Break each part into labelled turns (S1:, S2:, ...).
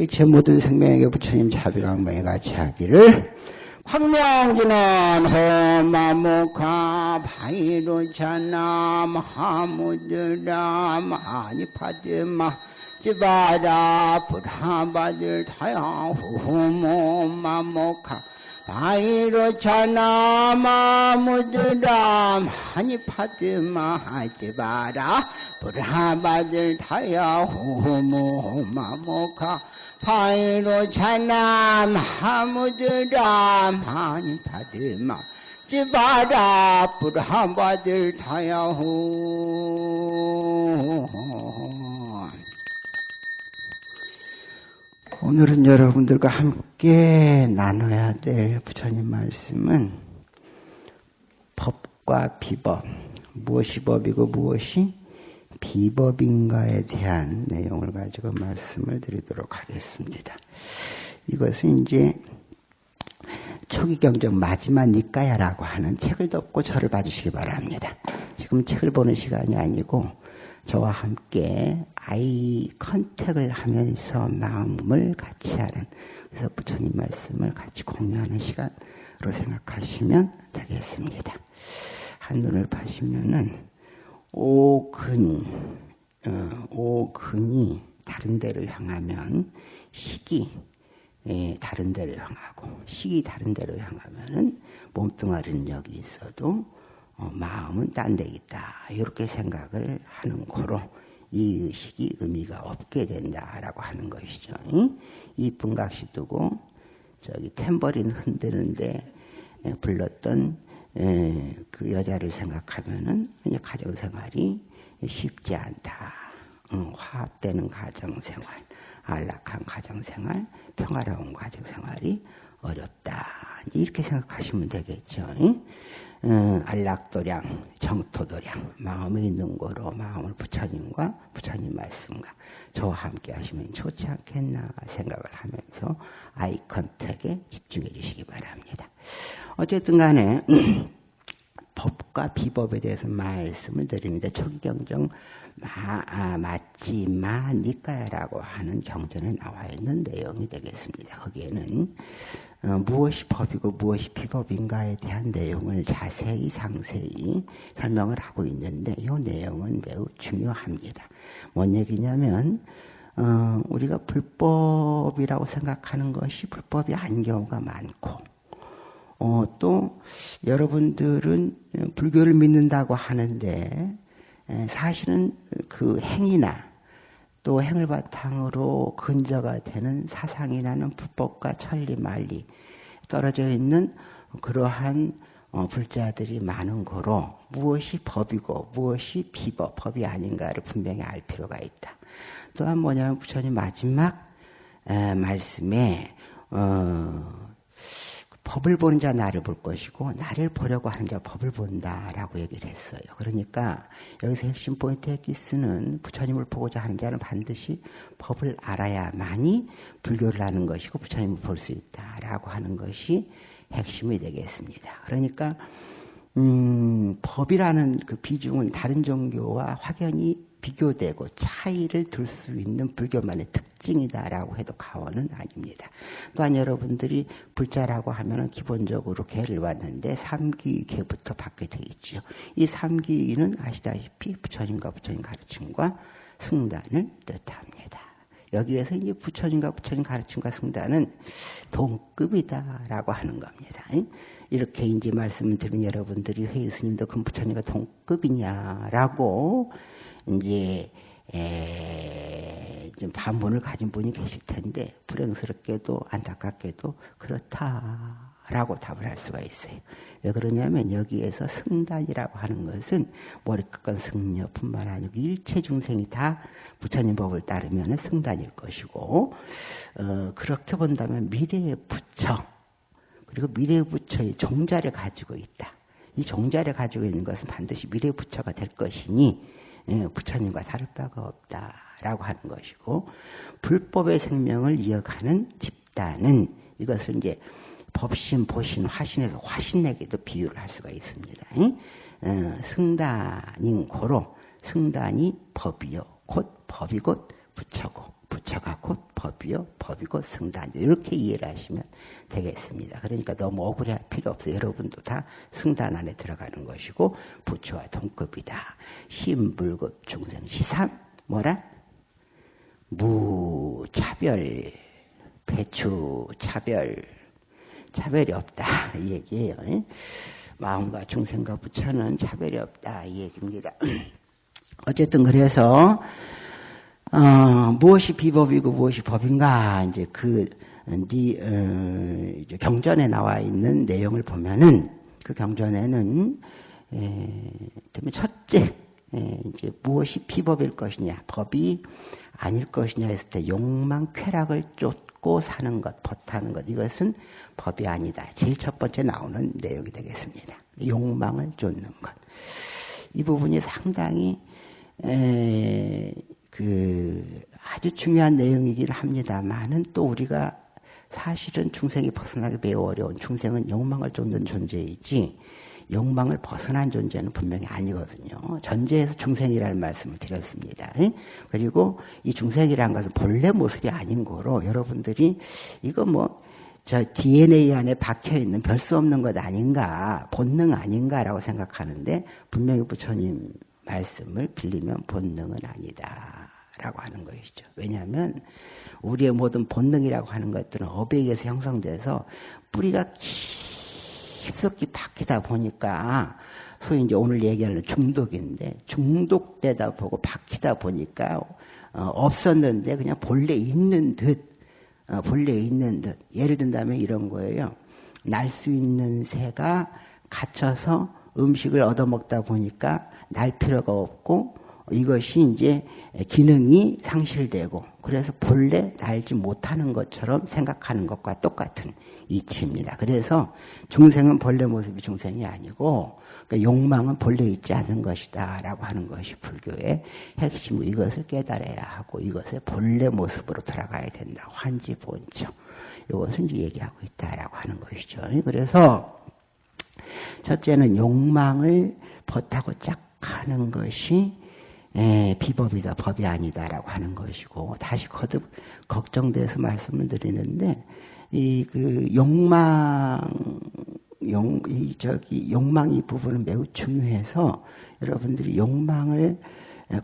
S1: 일체 모든 생명에게 부처님 자비강명에 같이 하기를 황명진은 호마무카 바이로차남 하무드람 아니파드마 지바라 부하바들 타야후후모마모카 바이로차나 마무드람 하니파드마 하지바라 브라바들 타야후모마모카 바이로차나 마무드람 하니파드마 지바라 브라바들 타야후 오늘은 여러분들과 함께 나눠야 될 부처님 말씀은 법과 비법, 무엇이 법이고 무엇이 비법인가에 대한 내용을 가지고 말씀을 드리도록 하겠습니다. 이것은 이제 초기 경적 마지막 니까야라고 하는 책을 덮고 저를 봐주시기 바랍니다. 지금 책을 보는 시간이 아니고 저와 함께 아이 컨택을 하면서 마음을 같이 하는 그래서 부처님 말씀을 같이 공유하는 시간으로 생각하시면 되겠습니다. 한눈을 파시면은 오근 어, 오근이 다른 데로 향하면 식이 예, 다른 데로 향하고 식이 다른 데로 향하면은 몸뚱아리는 여기 있어도 어, 마음은 딴 데 있다. 이렇게 생각을 하는 거로 이 의식이 의미가 없게 된다라고 하는 것이죠. 이쁜 각시 두고 저기 탬버린 흔드는데 불렀던 그 여자를 생각하면은 가정 생활이 쉽지 않다. 화합되는 가정 생활, 안락한 가정 생활, 평화로운 가정 생활이 어렵다. 이렇게 생각하시면 되겠죠. 음, 안락도량, 정토도량, 마음에 있는 거로 마음을 부처님과 부처님 말씀과 저와 함께 하시면 좋지 않겠나 생각을 하면서 아이 컨택에 집중해 주시기 바랍니다. 어쨌든 간에 법과 비법에 대해서 말씀을 드립니다. 초기경정 마, 아, 맞지 마니까라고 하는 경전에 나와 있는 내용이 되겠습니다. 거기에는 어, 무엇이 법이고 무엇이 비법인가에 대한 내용을 자세히 상세히 설명을 하고 있는데 이 내용은 매우 중요합니다. 뭔 얘기냐면 어, 우리가 불법이라고 생각하는 것이 불법이 아닌 경우가 많고 어, 또 여러분들은 불교를 믿는다고 하는데 사실은 그 행위나 또 행을 바탕으로 근저가 되는 사상이라는 불법과 천리 말리 떨어져 있는 그러한 어, 불자들이 많은 거로 무엇이 법이고 무엇이 비법, 법이 아닌가를 분명히 알 필요가 있다. 또한 뭐냐면 부처님 마지막 에, 말씀에 어, 법을 보는 자 나를 볼 것이고 나를 보려고 하는 자 법을 본다라고 얘기를 했어요. 그러니까 여기서 핵심 포인트 에기스는 부처님을 보고자 하는 자는 반드시 법을 알아야만이 불교를 하는 것이고 부처님을 볼 수 있다라고 하는 것이 핵심이 되겠습니다. 그러니까 음, 법이라는 그 비중은 다른 종교와 확연히 비교되고 차이를 둘 수 있는 불교만의 특징이다라고 해도 가원은 아닙니다. 또한 여러분들이 불자라고 하면은 기본적으로 개를 왔는데 삼기개부터 받게 되어 있죠. 이 삼기는 아시다시피 부처님과 부처님 가르침과 승단을 뜻합니다. 여기에서 이제 부처님과 부처님 가르침과 승단은 동급이다라고 하는 겁니다. 이렇게 이제 말씀을 들은 여러분들이 회의 스님도 그럼 부처님과 동급이냐라고 이제 에, 좀 반문을 가진 분이 계실 텐데 불행스럽게도 안타깝게도 그렇다라고 답을 할 수가 있어요. 왜 그러냐면 여기에서 승단이라고 하는 것은 머리끝과 승려뿐만 아니고 일체 중생이 다 부처님 법을 따르면 승단일 것이고 어, 그렇게 본다면 미래의 부처 그리고 미래의 부처의 종자를 가지고 있다. 이 종자를 가지고 있는 것은 반드시 미래의 부처가 될 것이니 예, 부처님과 다를 바가 없다라고 하는 것이고 불법의 생명을 이어가는 집단은 이것을 이제 법신, 보신, 화신에서 화신에게도 비유를 할 수가 있습니다. 어, 승단인 고로 승단이 법이요 곧 법이 곧 부처고 부처가 곧 법이요. 법이고 승단. 이렇게 이해를 하시면 되겠습니다. 그러니까 너무 억울해할 필요 없어요. 여러분도 다 승단 안에 들어가는 것이고 부처와 동급이다. 신불급 중생 시삼 뭐라? 무차별 배추 차별 차별이 없다 이 얘기예요. 마음과 중생과 부처는 차별이 없다 이 얘기입니다. 어쨌든 그래서 어, 무엇이 비법이고 무엇이 법인가 이제 그 니, 어, 경전에 나와 있는 내용을 보면은 그 경전에는 에, 첫째 에, 이제 무엇이 비법일 것이냐 법이 아닐 것이냐 했을 때 욕망 쾌락을 쫓고 사는 것 버타는 것 이것은 법이 아니다. 제일 첫 번째 나오는 내용이 되겠습니다. 욕망을 쫓는 것. 이 부분이 상당히 에, 그 아주 중요한 내용이긴 합니다만은 또 우리가 사실은 중생이 벗어나기 매우 어려운 중생은 욕망을 쫓는 존재이지 욕망을 벗어난 존재는 분명히 아니거든요. 전제에서 중생이라는 말씀을 드렸습니다. 그리고 이 중생이라는 것은 본래 모습이 아닌 거로 여러분들이 이거 뭐 저 DNA 안에 박혀 있는 별 수 없는 것 아닌가, 본능 아닌가라고 생각하는데 분명히 부처님 말씀을 빌리면 본능은 아니다 라고 하는 것이죠. 왜냐하면 우리의 모든 본능이라고 하는 것들은 의해서 형성돼서 뿌리가 깊숙이 박히다 보니까 소위 이제 오늘 얘기하는 중독인데 중독되다 보고 박히다 보니까 어, 없었는데 그냥 본래 있는 듯 어, 본래 있는 듯 예를 든다면 이런 거예요. 날 수 있는 새가 갇혀서 음식을 얻어먹다 보니까 날 필요가 없고 이것이 이제 기능이 상실되고 그래서 본래 날지 못하는 것처럼 생각하는 것과 똑같은 이치입니다. 그래서 중생은 본래 모습이 중생이 아니고 그러니까 욕망은 본래 있지 않은 것이다 라고 하는 것이 불교의 핵심 이것을 깨달아야 하고 이것의 본래 모습으로 돌아가야 된다. 환지 본청 이것을 이제 얘기하고 있다라고 하는 것이죠. 그래서 첫째는 욕망을 버타고 짝 하는 것이 에, 비법이다, 법이 아니다라고 하는 것이고 다시 거듭 걱정돼서 말씀을 드리는데 이 그 욕망 용, 이 저기 욕망 이 부분은 매우 중요해서 여러분들이 욕망을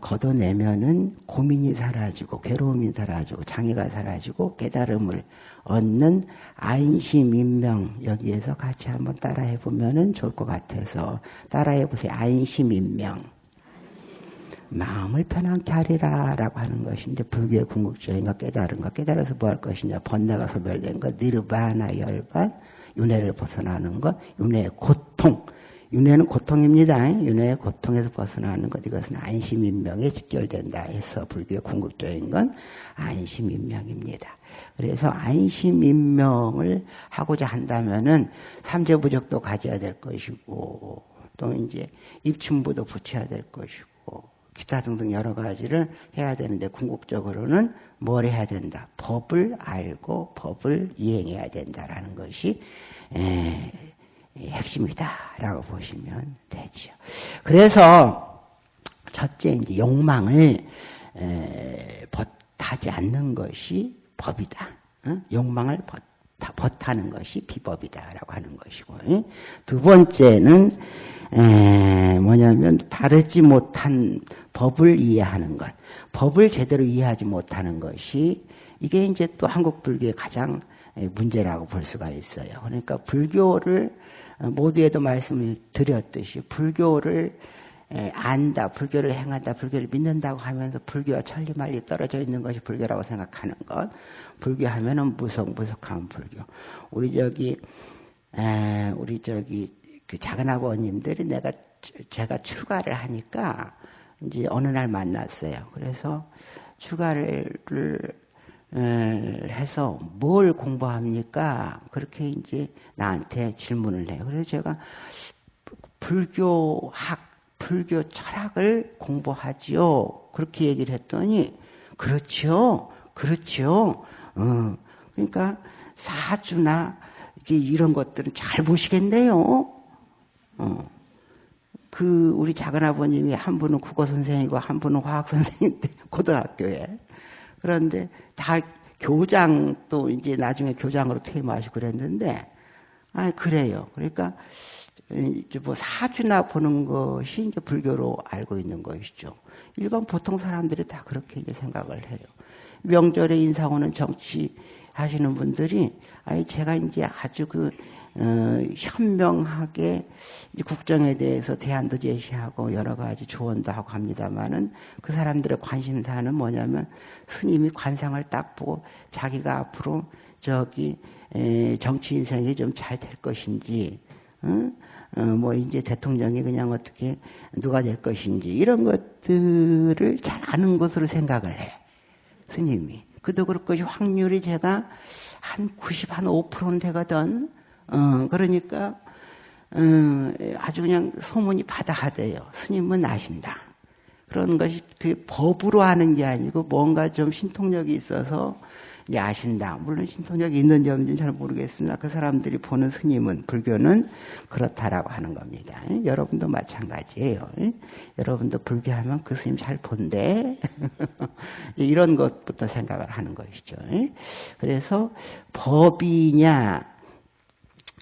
S1: 걷어내면은 고민이 사라지고 괴로움이 사라지고 장애가 사라지고 깨달음을 얻는 안심인명 여기에서 같이 한번 따라해 보면은 좋을 것 같아서 따라해 보세요. 안심인명. 마음을 편안케 하리라 라고 하는 것인데 불교의 궁극적인 것 깨달은 것 깨달아서 뭐 할 것이냐 번뇌가 소멸된 것 니르바나 열반 윤회를 벗어나는 것 윤회의 고통 윤회는 고통입니다. 윤회의 고통에서 벗어나는 것 이것은 안심인명에 직결된다 해서 불교의 궁극적인 건 안심인명입니다. 그래서 안심인명을 하고자 한다면은 삼재부적도 가져야 될 것이고 또 이제 입춘부도 붙여야 될 것이고 기타 등등 여러 가지를 해야 되는데 궁극적으로는 뭘 해야 된다? 법을 알고 법을 이행해야 된다라는 것이 에, 핵심이다라고 보시면 되죠. 그래서 첫째 이제 욕망을 에, 벗하지 않는 것이 법이다. 어? 욕망을 벗, 벗하는 것이 비법이다라고 하는 것이고 두 번째는 에, 뭐냐면 바르지 못한 법을 이해하는 것, 법을 제대로 이해하지 못하는 것이 이게 이제 또 한국 불교의 가장 문제라고 볼 수가 있어요. 그러니까 불교를 모두에도 말씀을 드렸듯이 불교를 안다, 불교를 행한다, 불교를 믿는다고 하면서 불교와 천리말리 떨어져 있는 것이 불교라고 생각하는 것. 불교 하면은 무속, 무속한 불교. 우리 저기, 에, 우리 저기, 그 작은 아버님들이 내가, 제가 출가를 하니까 이제 어느 날 만났어요. 그래서 출가를 해서 뭘 공부합니까? 그렇게 이제 나한테 질문을 해요. 그래서 제가 불교학, 불교 철학을 공부하지요. 그렇게 얘기를 했더니, 그렇죠. 그렇죠. 어, 그러니까 사주나 이런 것들은 잘 보시겠네요. 어. 그 우리 작은 아버님이 한 분은 국어 선생이고 한 분은 화학 선생인데 고등학교에 그런데 다 교장 또 이제 나중에 교장으로 퇴임하시고 그랬는데 아 그래요. 그러니까 이제 뭐 사주나 보는 것이 이제 불교로 알고 있는 것이죠. 일반 보통 사람들이 다 그렇게 이제 생각을 해요. 명절에 인사 오는 정치 하시는 분들이 아니 제가 이제 아주 그 어, 현명하게 국정에 대해서 대안도 제시하고 여러 가지 조언도 하고 합니다만은 그 사람들의 관심사는 뭐냐면 스님이 관상을 딱 보고 자기가 앞으로 저기 에, 정치 인생이 좀 잘 될 것인지 응? 어, 뭐 이제 대통령이 그냥 어떻게 누가 될 것인지 이런 것들을 잘 아는 것으로 생각을 해 스님이 그도 그럴 것이 확률이 제가 한 90, 한 5%는 되거든. 어, 그러니까, 어, 아주 그냥 소문이 바다하대요. 스님은 아신다. 그런 것이 그 법으로 하는 게 아니고 뭔가 좀 신통력이 있어서 아신다. 물론 신통력이 있는지 없는지 잘 모르겠으나 그 사람들이 보는 스님은 불교는 그렇다라고 하는 겁니다. 여러분도 마찬가지예요. 여러분도 불교하면 그 스님 잘 본대. 이런 것부터 생각을 하는 것이죠. 그래서 법이냐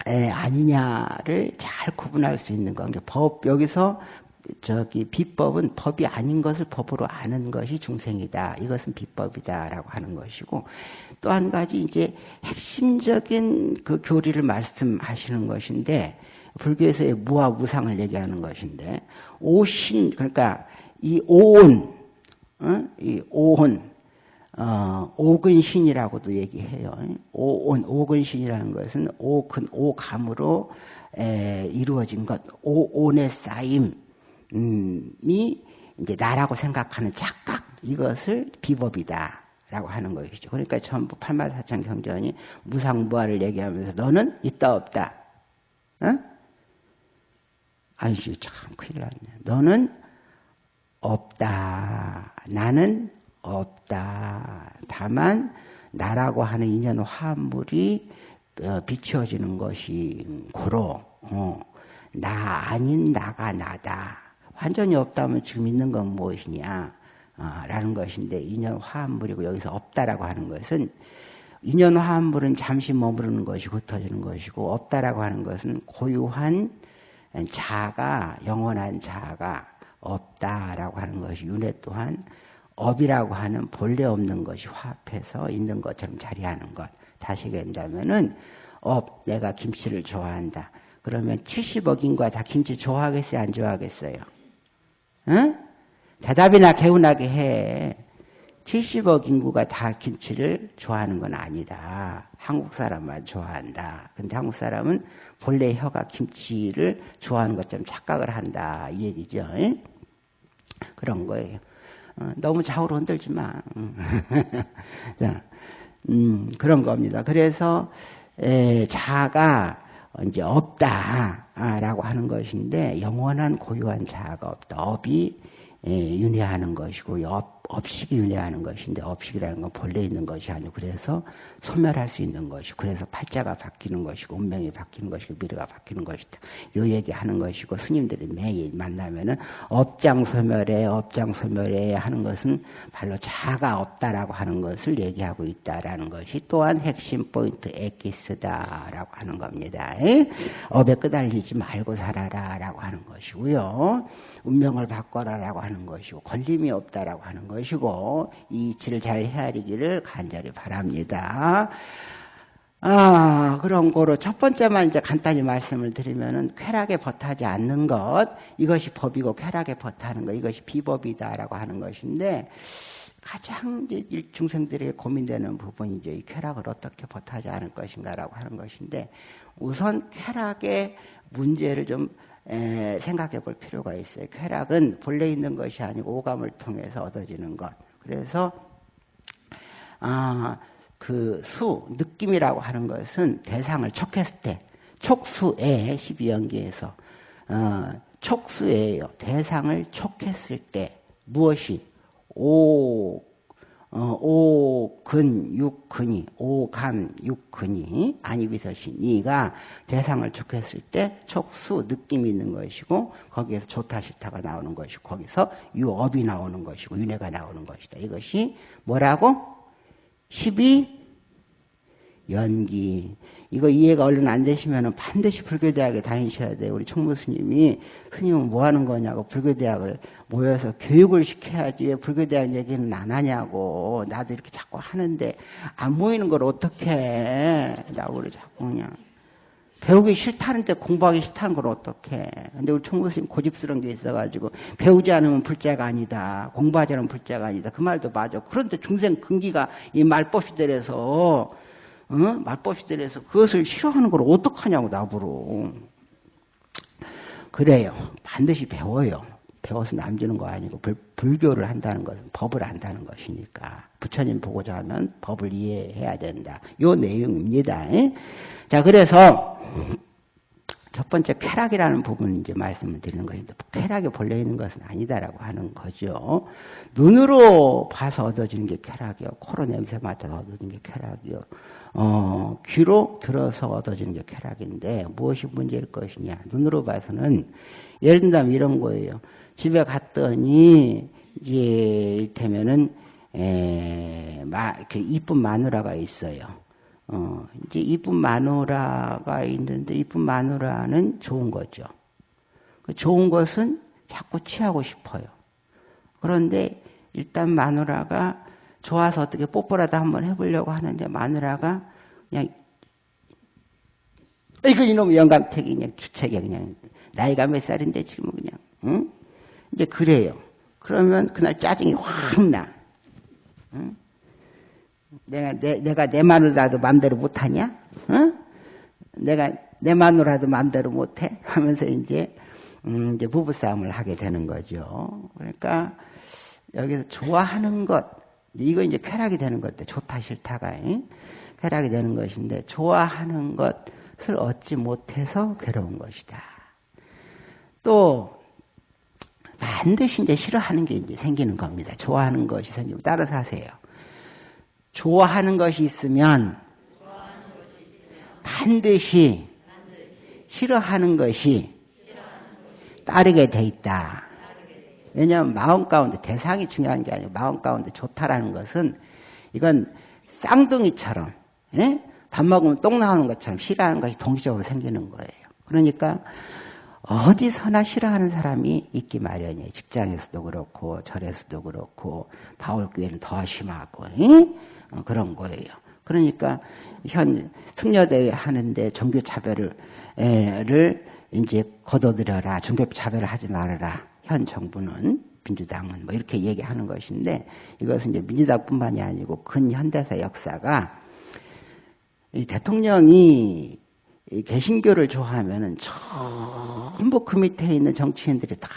S1: 에, 아니냐를 잘 구분할 수 있는 건 법 여기서 저기 비법은 법이 아닌 것을 법으로 아는 것이 중생이다. 이것은 비법이다라고 하는 것이고 또 한 가지 이제 핵심적인 그 교리를 말씀하시는 것인데 불교에서의 무와 무상을 얘기하는 것인데 오신 그러니까 이 오온 어? 이 오온 어, 오근신이라고도 얘기해요. 오온 오근신이라는 것은 오근 오감으로 에, 이루어진 것 오온의 쌓임 이 이제 나라고 생각하는 착각 이것을 비법이다 라고 하는 것이죠. 그러니까 전부 팔마사천 경전이 무상무화를 얘기하면서 너는 있다 없다. 어? 아이씨 참 큰일 났네. 너는 없다. 나는 없다. 다만 나라고 하는 인연 화합물이 어, 비추어지는 것이 고로 어, 나 아닌 나가 나다. 완전히 없다면 지금 있는 건 무엇이냐? 어, 라는 것인데 인연 화합물이고 여기서 없다라고 하는 것은 인연 화합물은 잠시 머무르는 것이 흩어지는 것이고 없다라고 하는 것은 고유한 자가 영원한 자가 없다라고 하는 것이 윤회 또한 업이라고 하는 본래 없는 것이 화합해서 있는 것처럼 자리하는 것. 다시 얘기한다면은 업 내가 김치를 좋아한다. 그러면 70억인과 다 김치 좋아하겠어요? 안 좋아하겠어요? 응? 대답이나 개운하게 해. 70억 인구가 다 김치를 좋아하는 건 아니다. 한국 사람만 좋아한다. 근데 한국 사람은 본래 혀가 김치를 좋아하는 것처럼 착각을 한다. 이 얘기죠. 응? 그런 거예요. 어, 너무 좌우로 흔들지 마. 자, 음, 그런 겁니다. 그래서 에, 자가 이제 없다라고 하는 것인데 영원한 고유한 자아가 없다. 업이 윤회하는 것이고 업, 업식이 윤회하는 것인데 업식이라는 건 본래 있는 것이 아니고 그래서 소멸할 수 있는 것이고 그래서 팔자가 바뀌는 것이고 운명이 바뀌는 것이고 미래가 바뀌는 것이다. 이 얘기하는 것이고 스님들이 매일 만나면은 업장 소멸에 업장 소멸에 하는 것은 발로 자가 없다라고 하는 것을 얘기하고 있다라는 것이 또한 핵심 포인트 에키스다라고 하는 겁니다. 업에 끄달리지 말고 살아라라고 하는 것이고요. 운명을 바꿔라라고 하는 것이고 걸림이 없다라고 하는 것 이고 이 이치를 잘 헤아리기를 간절히 바랍니다. 아, 그런 거로 첫 번째만 이제 간단히 말씀을 드리면은 쾌락에 버타지 않는 것, 이것이 법이고 쾌락에 버타는 것, 이것이 비법이다라고 하는 것인데, 가장 이제 중생들에게 고민되는 부분이 이제 이 쾌락을 어떻게 버타지 않을 것인가라고 하는 것인데, 우선 쾌락의 문제를 좀 에, 생각해 볼 필요가 있어요. 쾌락은 본래 있는 것이 아니고 오감을 통해서 얻어지는 것. 그래서 아, 그 수, 느낌이라고 하는 것은 대상을 촉했을 때, 촉수에 12연기에서 어, 촉수예요. 대상을 촉했을 때 무엇이 오 어, 오근 육근이 오감 육근이 아니비서시 니가 대상을 촉했을 때 촉수 느낌이 있는 것이고 거기에서 좋다 싫다가 나오는 것이고 거기서 유업이 나오는 것이고 윤회가 나오는 것이다. 이것이 뭐라고 12 연기. 이거 이해가 얼른 안 되시면 반드시 불교대학에 다니셔야 돼요. 우리 총무 스님이 스님은 뭐 하는 거냐고 불교대학을 모여서 교육을 시켜야지 왜 불교대학 얘기는 안 하냐고. 나도 이렇게 자꾸 하는데 안 모이는 걸 어떻게 해. 라고 그래 자꾸 그냥. 배우기 싫다는데 공부하기 싫다는 걸 어떻게. 근데 우리 총무 스님 고집스러운 게 있어가지고 배우지 않으면 불자가 아니다. 공부하지 않으면 불자가 아니다. 그 말도 맞아. 그런데 중생 근기가 이 말법시들에서 어? 말법시들에서 그것을 싫어하는 걸 어떡하냐고 나보러. 그래요. 반드시 배워요. 배워서 남주는 거 아니고 불, 교를 한다는 것은 법을 안다는 것이니까 부처님 보고자 하면 법을 이해해야 된다. 요 내용입니다. 자 그래서 첫 번째 쾌락이라는 부분 이제 말씀을 드리는 것인데 쾌락이 본래 있는 것은 아니다라고 하는 거죠. 눈으로 봐서 얻어지는 게 쾌락이요. 코로 냄새 맡아서 얻어지는 게 쾌락이요. 어, 귀로 들어서 얻어지는 게 쾌락인데 무엇이 문제일 것이냐. 눈으로 봐서는 예를 든다면 이런 거예요. 집에 갔더니 이제 이를테면은 에, 마, 그 이쁜 마누라가 있어요. 어, 이제 이쁜 마누라가 있는데 이쁜 마누라는 좋은 거죠. 그 좋은 것은 자꾸 취하고 싶어요. 그런데 일단 마누라가 좋아서 어떻게 뽀뽀라도 한번 해보려고 하는데 마누라가 그냥 이거 이놈 영감택이 그냥 주책이 그냥 나이가 몇 살인데 지금 그냥 응? 이제 그래요. 그러면 그날 짜증이 확 나. 응? 내가 내, 내가 내 마누라도 마음대로 못하냐? 응? 내가 내 마누라도 마음대로 못해? 하면서 이제 음, 이제 부부싸움을 하게 되는 거죠. 그러니까 여기서 좋아하는 것 이거 이제 쾌락이 되는 것인데 좋다 싫다가 응? 쾌락이 되는 것인데 좋아하는 것을 얻지 못해서 괴로운 것이다. 또 반드시 이제 싫어하는 게 이제 생기는 겁니다. 좋아하는 것이 생기면 따라서 하세요. 좋아하는 것이 있으면 반드시 싫어하는 것이 따르게 돼 있다. 왜냐하면 마음 가운데 대상이 중요한 게 아니고 마음 가운데 좋다라는 것은 이건 쌍둥이처럼 예? 밥 먹으면 똥 나오는 것처럼 싫어하는 것이 동시적으로 생기는 거예요. 그러니까 어디서나 싫어하는 사람이 있기 마련이에요. 직장에서도 그렇고 절에서도 그렇고 바울교회는 더 심하고 예? 어, 그런 거예요. 그러니까 현 승려대회 하는데 종교 차별을 이제 거둬들여라. 종교 차별을 하지 말아라. 현 정부는 민주당은 뭐 이렇게 얘기하는 것인데 이것은 이제 민주당뿐만이 아니고 근현대사 역사가 이 대통령이 이 개신교를 좋아하면은 전부 그 밑에 있는 정치인들이 다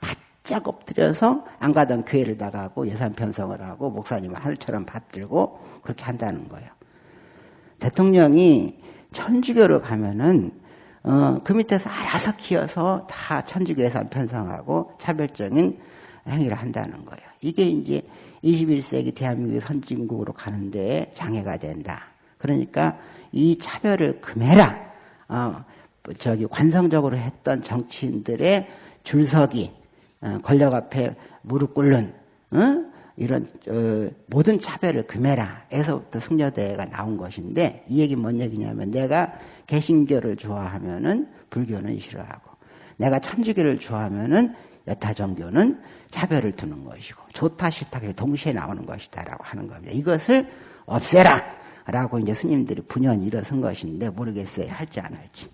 S1: 바짝 엎드려서 안 가던 교회를 나가고 예산 편성을 하고 목사님 하늘처럼 받들고 그렇게 한다는 거예요. 대통령이 천주교로 가면은 어, 그 밑에서 알아서 키워서 다 천주교 예산 편성하고 차별적인 행위를 한다는 거예요. 이게 이제 21세기 대한민국의 선진국으로 가는데 장애가 된다. 그러니까 이 차별을 금해라. 어, 저기 관성적으로 했던 정치인들의 줄서기, 어, 권력 앞에 무릎 꿇는 어? 이런 어, 모든 차별을 금해라. 에서부터 승려대가 나온 것인데 이 얘기 뭔 얘기냐면 내가 개신교를 좋아하면은 불교는 싫어하고 내가 천주교를 좋아하면은 여타 종교는 차별을 두는 것이고 좋다 싫다 동시에 나오는 것이다라고 하는 겁니다. 이것을 없애라. 라고 이제 스님들이 분연히 일어선 것인데 모르겠어요. 할지 안 할지.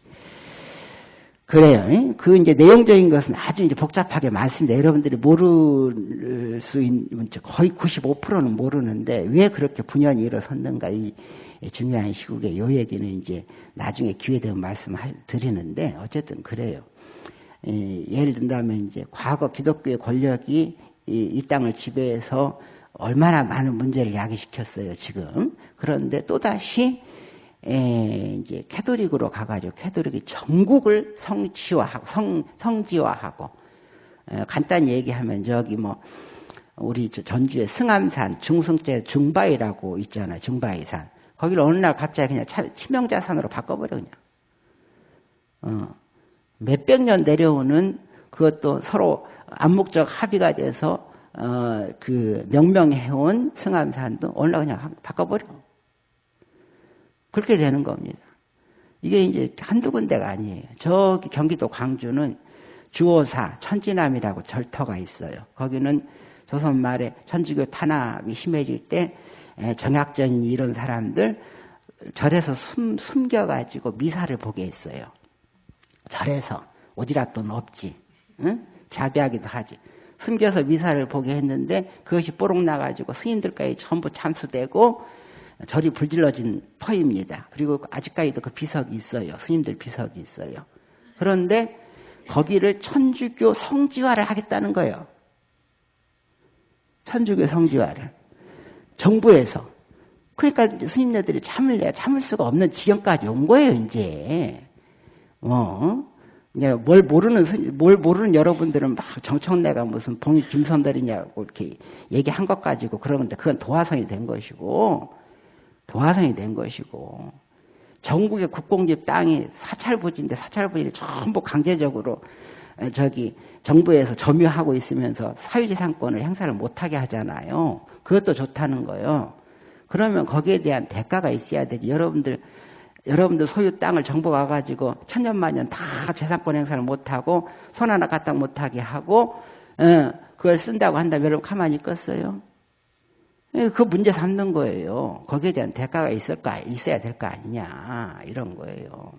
S1: 그래요. 그 이제 내용적인 것은 아주 이제 복잡하게 많습니다. 여러분들이 모를 수 있는 거의 95%는 모르는데 왜 그렇게 분연히 일어섰는가 이 중요한 시국에 요 얘기는 이제 나중에 기회 되면 말씀 드리는데 어쨌든 그래요. 예를 든다면 이제 과거 기독교의 권력이 이, 이 땅을 지배해서 얼마나 많은 문제를 야기시켰어요, 지금. 그런데 또 다시, 에, 이제 캐도릭으로 가가지고 캐도릭이 전국을 성치화하고, 성, 성지화하고, 에, 간단히 얘기하면 저기 뭐, 우리 전주에 승암산 중승제 중바위라고 있잖아요, 중바위산. 거기를 어느 날 갑자기 그냥 치명자산으로 바꿔버려, 그냥. 어, 몇백 년 내려오는 그것도 서로 암묵적 합의가 돼서 어, 그 명명해온 승암산도 오늘 그냥 바꿔버려. 그렇게 되는 겁니다. 이게 이제 한두 군데가 아니에요. 저기 경기도 광주는 주오사 천지남이라고 절터가 있어요. 거기는 조선 말에 천주교 탄압이 심해질 때 정약전인 이런 사람들 절에서 숨, 숨겨가지고 미사를 보게 했어요. 절에서 오지랖돈 없지. 응? 자비하기도 하지. 숨겨서 미사를 보게 했는데 그것이 뽀록 나가지고 스님들까지 전부 참수되고 절이 불질러진 터입니다. 그리고 아직까지도 그 비석이 있어요. 스님들 비석이 있어요. 그런데 거기를 천주교 성지화를 하겠다는 거예요. 천주교 성지화를. 정부에서. 그러니까 스님네들이 참을 내 참을 수가 없는 지경까지 온 거예요, 이제. 어? 뭘 모르는 뭘 모르는 여러분들은 막 정청래가 무슨 봉이 김선달이냐고 이렇게 얘기한 것 가지고 그러는데 그건 도화성이 된 것이고 도화성이 된 것이고 전국의 국공집 땅이 사찰부지인데 사찰부지를 전부 강제적으로 저기 정부에서 점유하고 있으면서 사유재산권을 행사를 못하게 하잖아요. 그것도 좋다는 거예요. 그러면 거기에 대한 대가가 있어야 되지. 여러분들 여러분들 소유 땅을 정부가 와가지고 천년만년 다 재산권 행사를 못하고 손 하나 갖다 못하게 하고 어, 그걸 쓴다고 한다면 여러분 가만히 있겠어요? 예, 그 문제 삼는 거예요. 거기에 대한 대가가 있을까 있어야 될 거 아니냐 이런 거예요.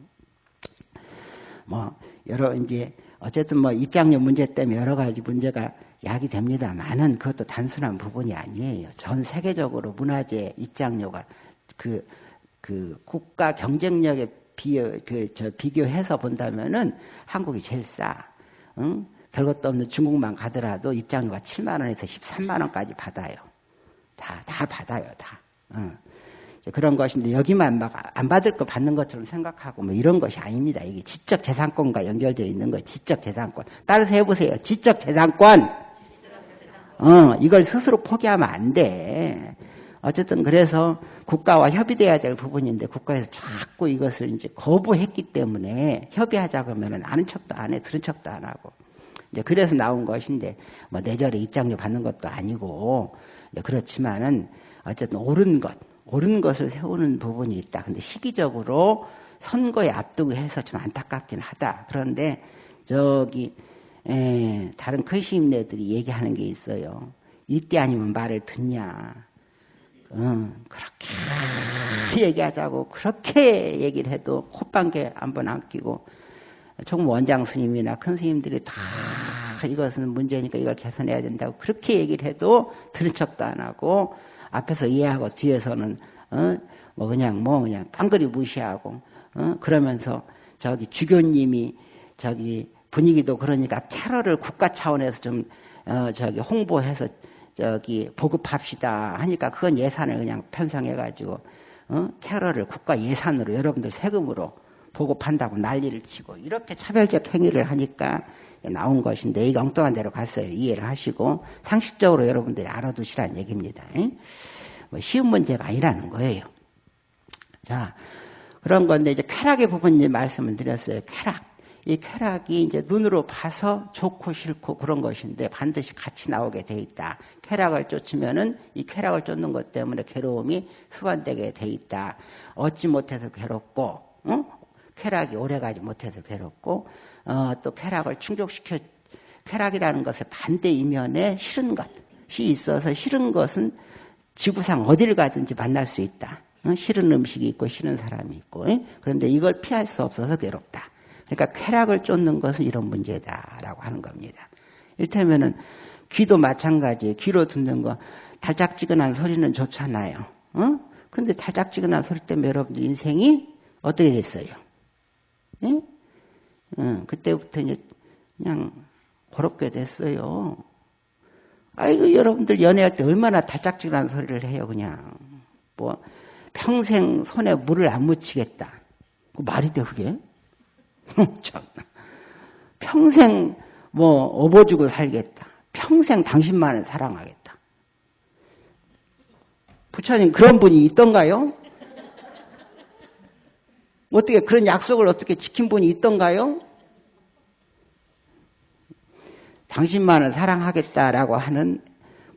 S1: 뭐 여러 이제 어쨌든 뭐 입장료 문제 때문에 여러 가지 문제가 야기 됩니다만은 그것도 단순한 부분이 아니에요. 전 세계적으로 문화재 입장료가 그, 그 국가 경쟁력에 비교, 그, 저 비교해서 본다면은 한국이 제일 싸. 응? 별것도 없는 중국만 가더라도 입장료가 7만원에서 13만원까지 받아요. 다, 다 받아요, 다. 응. 그런 것인데 여기만 막 안 받을 거 받는 것처럼 생각하고 뭐 이런 것이 아닙니다. 이게 지적 재산권과 연결되어 있는 거예요. 지적 재산권. 따라서 해보세요. 지적 재산권. 어, 이걸 스스로 포기하면 안 돼. 어쨌든 그래서 국가와 협의돼야 될 부분인데 국가에서 자꾸 이것을 이제 거부했기 때문에 협의하자 그러면은 아는 척도 안 해, 들은 척도 안 하고. 이제 그래서 나온 것인데 뭐 내절에 입장료 받는 것도 아니고 그렇지만은 어쨌든 옳은 것, 옳은 것을 세우는 부분이 있다. 근데 시기적으로 선거에 앞두고 해서 좀 안타깝긴 하다. 그런데 저기 에, 다른 큰시임네들이 얘기하는 게 있어요. 이때 아니면 말을 듣냐. 응, 그렇게 얘기하자고 그렇게 얘기를 해도 콧방귀 한번 안 끼고 총 원장 스님이나 큰 스님들이 다 이것은 문제니까 이걸 개선해야 된다고 그렇게 얘기를 해도 들은 척도 안 하고 앞에서 이해하고 뒤에서는 어? 뭐 그냥 뭐 그냥 깡그리 무시하고 어? 그러면서 저기 주교님이 저기 분위기도 그러니까 캐럴을 국가 차원에서 좀 어, 저기 홍보해서 저기 보급합시다 하니까 그건 예산을 그냥 편성해가지고 어? 캐럴을 국가 예산으로 여러분들 세금으로 보급한다고 난리를 치고 이렇게 차별적 행위를 하니까 나온 것인데 이 엉뚱한 대로 갔어요. 이해를 하시고 상식적으로 여러분들이 알아두시라는 얘기입니다. 뭐 쉬운 문제가 아니라는 거예요. 자 그런 건데 이제 쾌락의 부분 이제 말씀을 드렸어요. 쾌락. 이 쾌락이 이제 눈으로 봐서 좋고 싫고 그런 것인데 반드시 같이 나오게 돼 있다. 쾌락을 쫓으면은 이 쾌락을 쫓는 것 때문에 괴로움이 수반되게 돼 있다. 얻지 못해서 괴롭고, 어? 쾌락이 오래가지 못해서 괴롭고, 어, 또 쾌락을 충족시켜 쾌락이라는 것의 반대 이면에 싫은 것이 있어서 싫은 것은 지구상 어디를 가든지 만날 수 있다. 어? 싫은 음식이 있고 싫은 사람이 있고, 그런데 이걸 피할 수 없어서 괴롭다. 그러니까 쾌락을 쫓는 것은 이런 문제다라고 하는 겁니다. 이를테면은 귀도 마찬가지예요. 귀로 듣는 거 달짝지근한 소리는 좋잖아요. 어? 근데 달짝지근한 소리 때문에 여러분들 인생이 어떻게 됐어요? 예? 어, 그때부터 이제 그냥 고롭게 됐어요. 아이고 여러분들 연애할 때 얼마나 달짝지근한 소리를 해요 그냥 뭐 평생 손에 물을 안 묻히겠다. 그 말이 돼 그게? 평생 뭐 업어주고 살겠다. 평생 당신만을 사랑하겠다. 부처님 그런 분이 있던가요? 어떻게 그런 약속을 어떻게 지킨 분이 있던가요? 당신만을 사랑하겠다라고 하는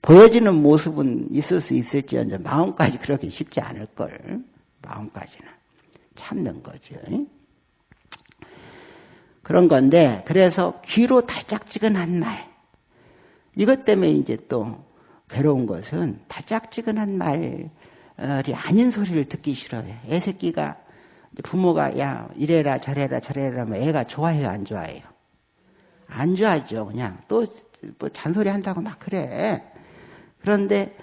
S1: 보여지는 모습은 있을 수 있을지언정 마음까지 그렇게 쉽지 않을 걸. 마음까지는 참는 거죠. 그런 건데 그래서 귀로 달짝지근한 말 이것 때문에 이제 또 괴로운 것은 달짝지근한 말이 아닌 소리를 듣기 싫어요. 애 새끼가 부모가 야 이래라 저래라 저래라 하면 애가 좋아해요 안 좋아해요? 안 좋아하죠 그냥 또 뭐 잔소리 한다고 막 그래. 그런데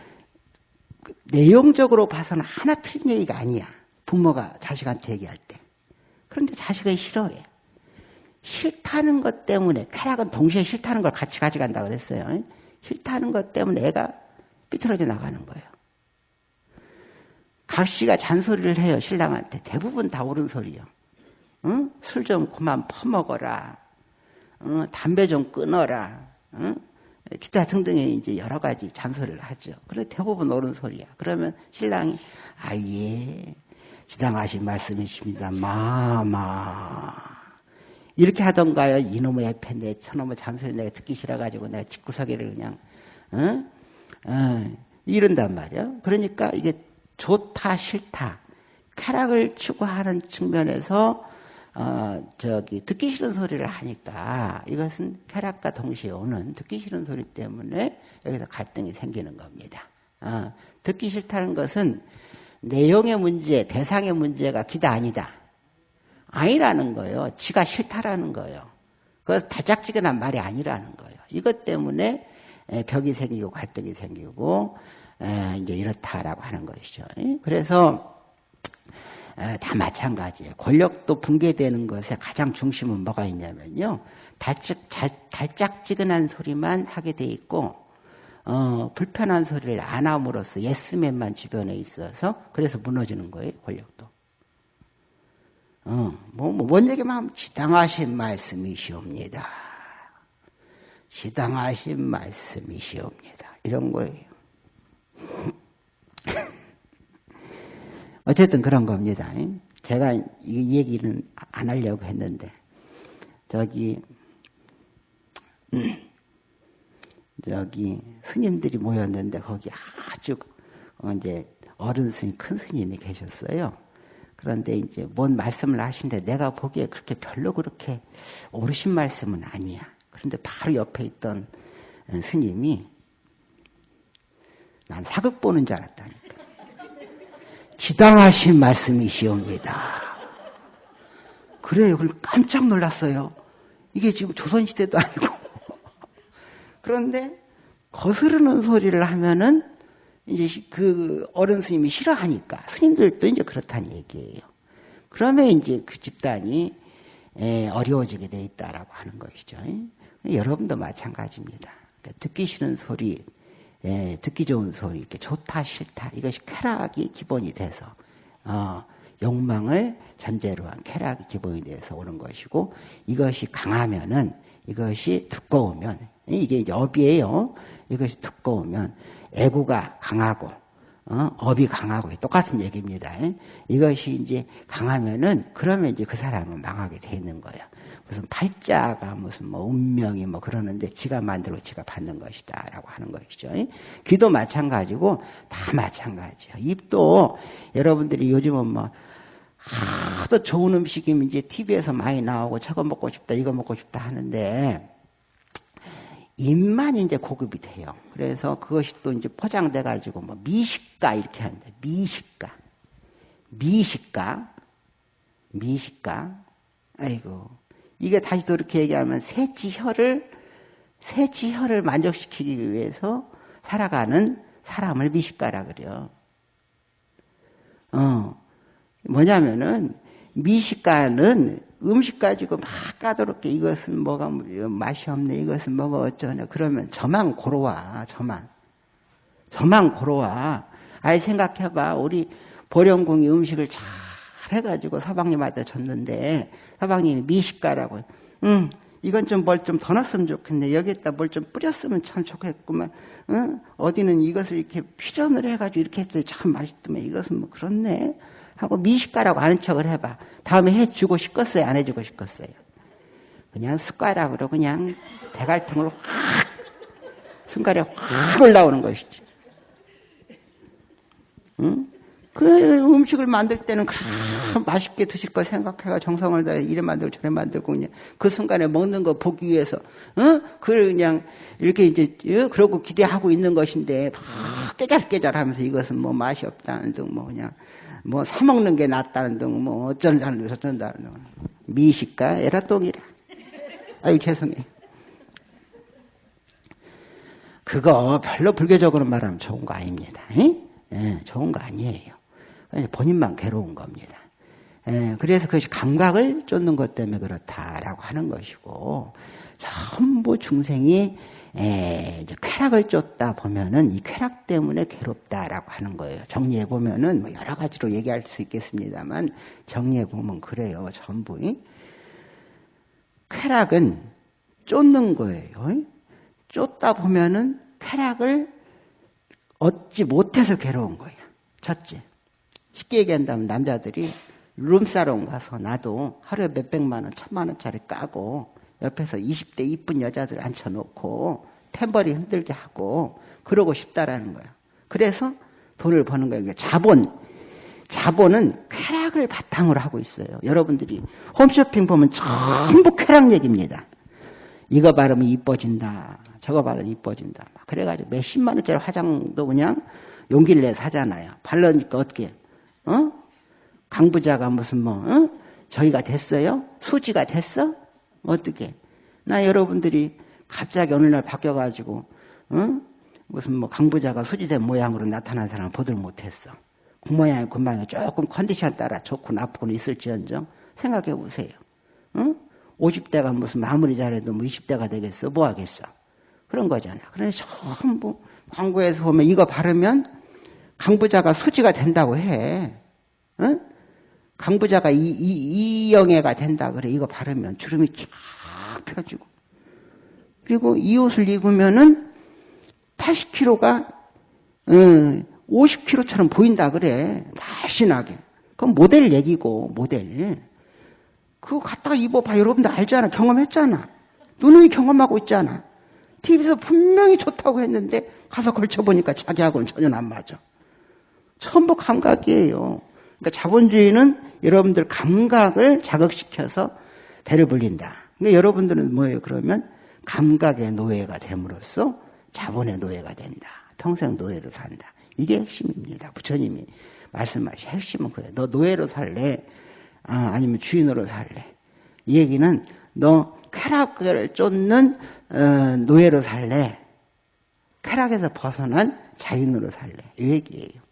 S1: 내용적으로 봐서는 하나 틀린 얘기가 아니야. 부모가 자식한테 얘기할 때. 그런데 자식은 싫어해. 싫다는 것 때문에 쾌락은 동시에 싫다는 걸 같이 가져간다 그랬어요. 싫다는 것 때문에 애가 삐뚤어져 나가는 거예요. 각 씨가 잔소리를 해요 신랑한테 대부분 다 옳은 소리요. 응? 술 좀 그만 퍼먹어라. 응? 담배 좀 끊어라. 응? 기타 등등의 이제 여러 가지 잔소리를 하죠. 그래 대부분 옳은 소리야. 그러면 신랑이 아예 지당하신 말씀이십니다. 마마 이렇게 하던가요. 이놈의 애팬데 저놈의 잔소리 내가 듣기 싫어가지고 내가 집구석에를 그냥 어? 어, 이런단 말이야. 그러니까 이게 좋다 싫다 쾌락을 추구하는 측면에서 어, 저기 듣기 싫은 소리를 하니까 이것은 쾌락과 동시에 오는 듣기 싫은 소리 때문에 여기서 갈등이 생기는 겁니다. 어, 듣기 싫다는 것은 내용의 문제, 대상의 문제가 기다 아니다. 아니라는 거예요. 지가 싫다라는 거예요. 그것서 다짝지근한 말이 아니라는 거예요. 이것 때문에 벽이 생기고 갈등이 생기고 이제 이렇다라고 하는 것이죠. 그래서 다 마찬가지예요. 권력도 붕괴되는 것에 가장 중심은 뭐가 있냐면요. 달짝, 달짝지근한 소리만 하게 돼 있고 어, 불편한 소리를 안 함으로써 예스맨만 주변에 있어서 그래서 무너지는 거예요. 권력도. 어, 뭐, 뭐, 뭔 얘기만 하면 지당하신 말씀이시옵니다. 지당하신 말씀이시옵니다. 이런 거예요. 어쨌든 그런 겁니다. 제가 이 얘기는 안 하려고 했는데, 저기, 저기, 스님들이 모였는데, 거기 아주, 어, 이제, 어른 스님, 큰 스님이 계셨어요. 그런데 이제 뭔 말씀을 하시는데 내가 보기에 그렇게 별로 그렇게 오르신 말씀은 아니야. 그런데 바로 옆에 있던 스님이 난 사극 보는 줄 알았다니까. 지당하신 말씀이시옵니다. 그래요. 그걸 깜짝 놀랐어요. 이게 지금 조선시대도 아니고. 그런데 거스르는 소리를 하면은 이제 그 어른 스님이 싫어하니까 스님들도 이제 그렇다는 얘기예요. 그러면 이제 그 집단이 어려워지게 돼 있다라고 하는 것이죠. 여러분도 마찬가지입니다. 그러니까 듣기 싫은 소리, 예, 듣기 좋은 소리, 이렇게 좋다 싫다 이것이 쾌락이 기본이 돼서 어, 욕망을 전제로 한 쾌락이 기본이 돼서 오는 것이고 이것이 강하면은 이것이 두꺼우면 이게 업이에요. 이것이 두꺼우면 애구가 강하고 어? 업이 강하고 똑같은 얘기입니다. 이것이 이제 강하면은 그러면 이제 그 사람은 망하게 돼 있는 거예요. 무슨 팔자가 무슨 뭐 운명이 뭐 그러는데 지가 만들고 지가 받는 것이다라고 하는 것이죠. 귀도 마찬가지고 다 마찬가지예요. 입도 여러분들이 요즘은 뭐 하도 좋은 음식이 이제 TV에서 많이 나오고 저거 먹고 싶다 이거 먹고 싶다 하는데 입만 이제 고급이 돼요. 그래서 그것이 또 이제 포장돼 가지고 뭐 미식가 이렇게 하는데 미식가, 미식가, 미식가. 아이고 이게 다시 또 이렇게 얘기하면 새치혀를 새치혀를 만족시키기 위해서 살아가는 사람을 미식가라 그래요. 어 뭐냐면은 미식가는 음식 가지고 막 까다롭게 이것은 뭐가 맛이 없네, 이것은 뭐가 어쩌네. 그러면 저만 고로와, 저만. 저만 고로와. 아예 생각해봐. 우리 보령궁이 음식을 잘 해가지고 서방님한테 줬는데, 서방님이 미식가라고. 응, 이건 좀 뭘 좀 더 넣었으면 좋겠네. 여기에다 뭘 좀 뿌렸으면 참 좋겠구만. 응? 어디는 이것을 이렇게 퓨전을 해가지고 이렇게 했더니 참 맛있더만. 이것은 뭐 그렇네. 하고 미식가라고 아는 척을 해봐. 다음에 해주고 싶겠어요? 안 해주고 싶겠어요? 그냥 숟가락으로 그냥 대갈통을 확 순간에 확 올라오는 것이지. 응? 그 음식을 만들 때는 맛있게 드실 거 생각해가 정성을 다해 이래 만들고 저래 만들고 그냥 그 순간에 먹는 거 보기 위해서 어? 그걸 그냥 이렇게 이제 어? 그러고 기대하고 있는 것인데 막 깨잘깨잘하면서 이것은 뭐 맛이 없다는 등 뭐 그냥 뭐 사 먹는 게 낫다는 등 뭐 어쩐다는 어쩐다는 등 미식가 에라똥이라 아유 죄송해요. 그거 별로 불교적으로 말하면 좋은 거 아닙니다. 예, 좋은 거 아니에요. 본인만 괴로운 겁니다. 예, 그래서 그것이 감각을 쫓는 것 때문에 그렇다라고 하는 것이고 전부 중생이 에, 이제 쾌락을 쫓다 보면은 이 쾌락 때문에 괴롭다라고 하는 거예요. 정리해 보면은 뭐 여러 가지로 얘기할 수 있겠습니다만 정리해 보면 그래요. 전부 쾌락은 쫓는 거예요. 쫓다 보면은 쾌락을 얻지 못해서 괴로운 거예요. 첫째. 쉽게 얘기한다면 남자들이 룸사롱 가서 나도 하루에 몇 백만 원, 천만 원짜리 까고 옆에서 20대 이쁜 여자들 앉혀놓고 템버리 흔들게 하고 그러고 싶다라는 거예요. 그래서 돈을 버는 거예요. 자본. 자본은 쾌락을 바탕으로 하고 있어요. 여러분들이 홈쇼핑 보면 전부 쾌락 얘기입니다. 이거 바르면 이뻐진다. 저거 바르면 이뻐진다. 그래가지고 몇십만 원짜리 화장도 그냥 용기를 내 사잖아요. 바르니까 어떻게 어? 강부자가 무슨 뭐 어? 저희가 됐어요? 수지가 됐어? 어떻게? 나 여러분들이 갑자기 어느 날 바뀌어가지고 어? 무슨 뭐 강부자가 수지된 모양으로 나타난 사람 을 보들 못했어. 그 모양이 금방에 조금 컨디션 따라 좋고 나쁘고는 있을지언정 생각해 보세요. 어? 50대가 무슨 마무리 잘해도 뭐 20대가 되겠어? 뭐 하겠어? 그런 거잖아. 그래서 전부 광고에서 보면 이거 바르면 강부자가 수지가 된다고 해. 어? 강부자가 이, 이, 이영애가 된다 그래. 이거 바르면 주름이 쫙 펴지고. 그리고 이 옷을 입으면은 80kg가 어, 50kg처럼 보인다 그래. 날씬하게. 그건 모델 얘기고 모델. 그거 갖다가 입어봐. 여러분들 알잖아. 경험했잖아. 누누이 경험하고 있잖아. TV에서 분명히 좋다고 했는데 가서 걸쳐보니까 자기하고는 전혀 안 맞아. 전부 감각이에요. 그러니까 자본주의는 여러분들 감각을 자극시켜서 배를 불린다. 그러니까 여러분들은 뭐예요? 그러면 감각의 노예가 됨으로써 자본의 노예가 된다. 평생 노예로 산다. 이게 핵심입니다. 부처님이 말씀하신 핵심은 그래요. 너 노예로 살래? 아, 니면 주인으로 살래? 이 얘기는 너 쾌락을 쫓는 어, 노예로 살래? 쾌락에서 벗어난 자인으로 살래? 이 얘기예요.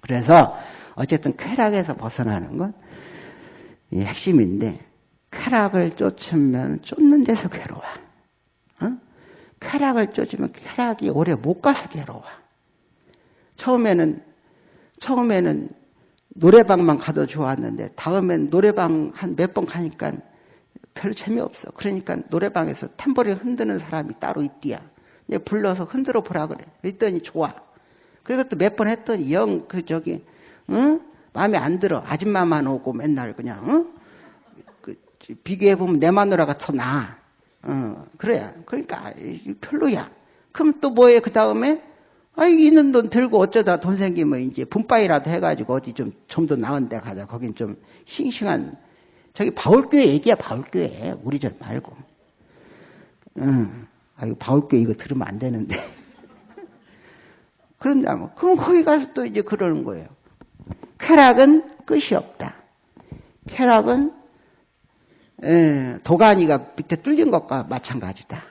S1: 그래서 어쨌든 쾌락에서 벗어나는 건 핵심인데 쾌락을 쫓으면 쫓는 데서 괴로워. 어? 쾌락을 쫓으면 쾌락이 오래 못 가서 괴로워. 처음에는 처음에는 노래방만 가도 좋았는데 다음엔 노래방 한 몇 번 가니까 별로 재미없어. 그러니까 노래방에서 탬버리 흔드는 사람이 따로 있디야. 불러서 흔들어 보라 그래. 그랬더니 좋아. 그것도 몇 번 했더니 영 그 저기 응? 마음에 안 들어. 아줌마만 오고 맨날 그냥 응? 그, 비교해 보면 내 마누라가 더 나아. 어, 그래. 그러니까 별로야. 그럼 또 뭐해 그 다음에 아 있는 돈 들고 어쩌다 돈 생기면 이제 분바이라도 해가지고 어디 좀 좀 더 나은 데 가자. 거긴 좀 싱싱한 저기 바울교회 얘기야 바울교회 우리 절 말고. 응. 아유 바울교회 이거 들으면 안 되는데. 그런다면 그럼 거기 가서 또 이제 그러는 거예요. 쾌락은 끝이 없다. 쾌락은 도가니가 밑에 뚫린 것과 마찬가지다.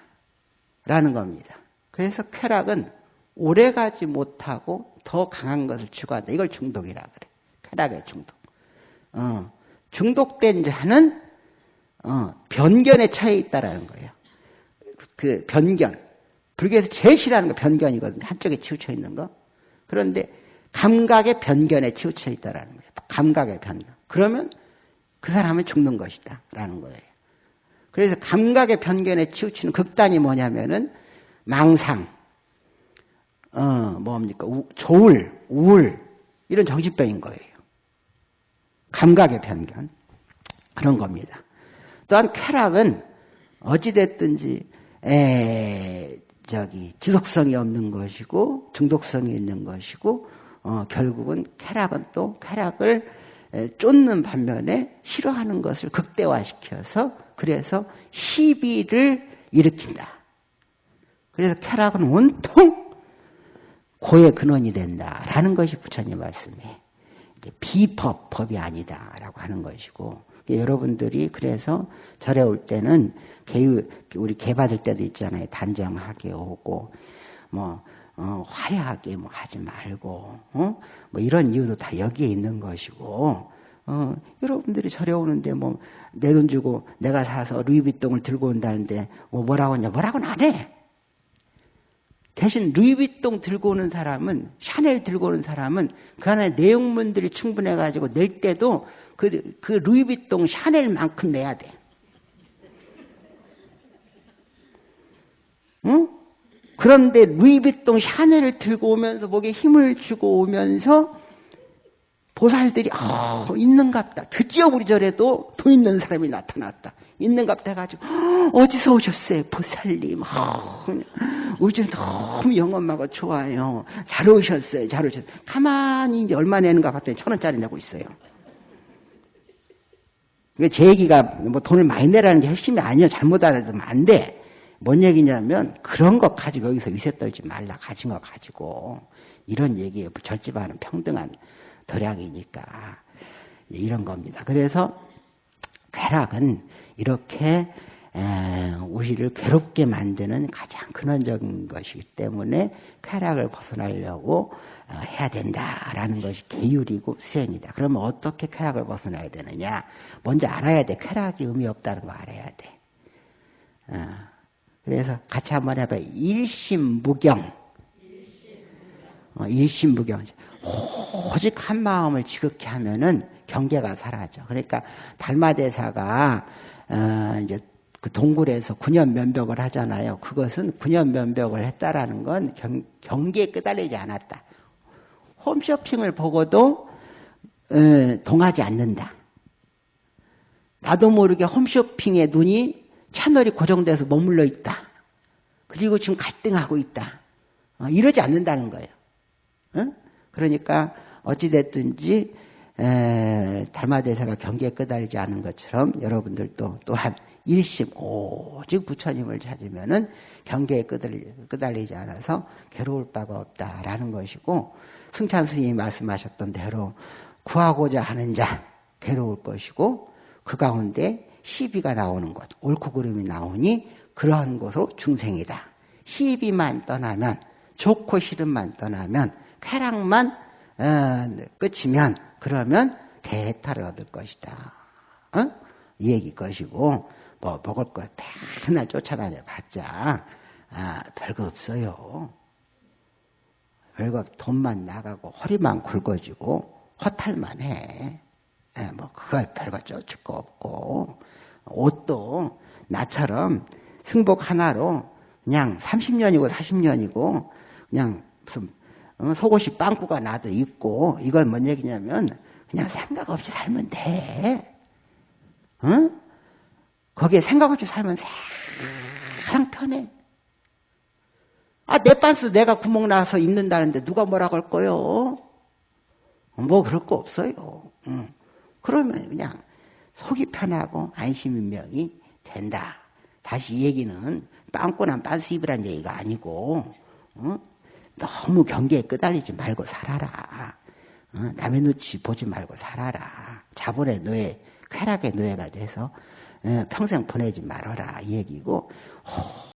S1: 라는 겁니다. 그래서 쾌락은 오래가지 못하고 더 강한 것을 추구한다. 이걸 중독이라 그래. 쾌락의 중독. 어, 중독된 자는 어, 변견에 처해 있다라는 거예요. 그 변견. 불교에서 제일 싫어하는 거 변견이거든요. 한쪽에 치우쳐 있는 거. 그런데 감각의 변견에 치우쳐 있다라는 거예요. 감각의 변견. 그러면 그 사람은 죽는 것이다. 라는 거예요. 그래서 감각의 변견에 치우치는 극단이 뭐냐면은 망상, 어, 뭡니까? 우, 조울, 우울, 이런 정신병인 거예요. 감각의 변견. 그런 겁니다. 또한 쾌락은 어찌됐든지, 에, 저기 지속성이 없는 것이고 중독성이 있는 것이고 어, 결국은 쾌락은 또 쾌락을 에, 쫓는 반면에 싫어하는 것을 극대화시켜서 그래서 시비를 일으킨다. 그래서 쾌락은 온통 고의 근원이 된다라는 것이 부처님 말씀이에요. 비법, 법이 아니다라고 하는 것이고 여러분들이 그래서 절에 올 때는 개유 우리 개 받을 때도 있잖아요. 단정하게 오고 뭐 어, 화려하게 뭐 하지 말고 어? 뭐 이런 이유도 다 여기에 있는 것이고 어, 여러분들이 절에 오는데 뭐 내 돈 주고 내가 사서 루이비통을 들고 온다는데 뭐 뭐라고 하냐 뭐라고는 안 해. 대신 루이비통 들고 오는 사람은 샤넬 들고 오는 사람은 그 안에 내용물들이 충분해 가지고 낼 때도 그, 그 루이비통 샤넬만큼 내야 돼. 응? 그런데 루이비통 샤넬을 들고 오면서 목에 힘을 주고 오면서 보살들이 아 있는갑다. 드디어 우리 절에도 돈 있는 사람이 나타났다. 있는갑다 해가지고 어 디서 오셨어요? 보살님. 아, 우리 집 너무 영엄하고 좋아요. 잘 오셨어요. 잘 오셨어요. 가만히 이제 얼마 내는가 봤더니 천 원짜리 내고 있어요. 제 얘기가 뭐 돈을 많이 내라는 게 핵심이 아니에요. 잘못 알아들으면 안 돼. 뭔 얘기냐면 그런 거 가지고 여기서 위세 떨지 말라. 가진 거 가지고. 이런 얘기예요. 절집하는 평등한 도량이니까. 이런 겁니다. 그래서 쾌락은 이렇게 우리를 괴롭게 만드는 가장 근원적인 것이기 때문에 쾌락을 벗어나려고 어, 해야 된다라는 것이 계율이고 수행이다. 그러면 어떻게 쾌락을 벗어나야 되느냐? 먼저 알아야 돼. 쾌락이 의미 없다는 거 알아야 돼. 어, 그래서 같이 한번 해봐요. 일심무경. 어, 일심무경. 오직 한 마음을 지극히 하면은 경계가 사라져. 그러니까 달마대사가 어, 이제 그 동굴에서 군연 면벽을 하잖아요. 그것은 군연 면벽을 했다라는 건 경, 경계에 끄달리지 않았다. 홈쇼핑을 보고도 어, 동하지 않는다. 나도 모르게 홈쇼핑에 눈이 채널이 고정돼서 머물러 있다. 그리고 지금 갈등하고 있다. 어, 이러지 않는다는 거예요. 어? 그러니까 어찌됐든지 달마대사가 경계에 끄달리지 않은 것처럼 여러분들도 또한 일심 오직 부처님을 찾으면은 경계에 끄달리, 끄달리지 않아서 괴로울 바가 없다라는 것이고 승찬 스님이 말씀하셨던 대로 구하고자 하는 자 괴로울 것이고 그 가운데 시비가 나오는 것 옳고 그름이 나오니 그러한 곳으로 중생이다. 시비만 떠나면 좋고 싫음만 떠나면 쾌락만 어, 끝이면 그러면 대타를 얻을 것이다. 어? 이 얘기 것이고 뭐 먹을 거 맨날 쫓아다녀 봤자 아, 별거 없어요. 별거 돈만 나가고 허리만 굵어지고 허탈만 해. 예, 뭐 그걸 별거 쫓을 거 없고 옷도 나처럼 승복 하나로 그냥 30년이고 40년이고 그냥 무슨 어, 속옷이 빵꾸가 나도 있고 이건 뭔 얘기냐면 그냥 생각 없이 살면 돼. 응? 거기에 생각 없이 살면 세상 편해. 아, 내 빤스 내가 구멍 나서 입는다는데 누가 뭐라고 할 거요? 뭐 그럴 거 없어요. 응. 그러면 그냥 속이 편하고 안심인명이 된다. 다시 이 얘기는 빵꾸난 빤스 입으란 얘기가 아니고 응? 너무 경계에 끄달리지 말고 살아라. 어? 남의 눈치 보지 말고 살아라. 자본의 노예, 쾌락의 노예가 돼서 어, 평생 보내지 말아라 이 얘기고